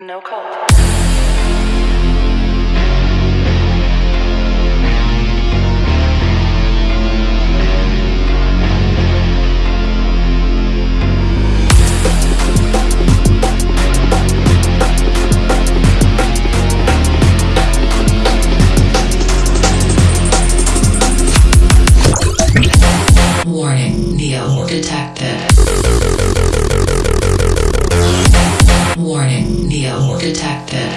No code. Warning, Neo detected. Detected.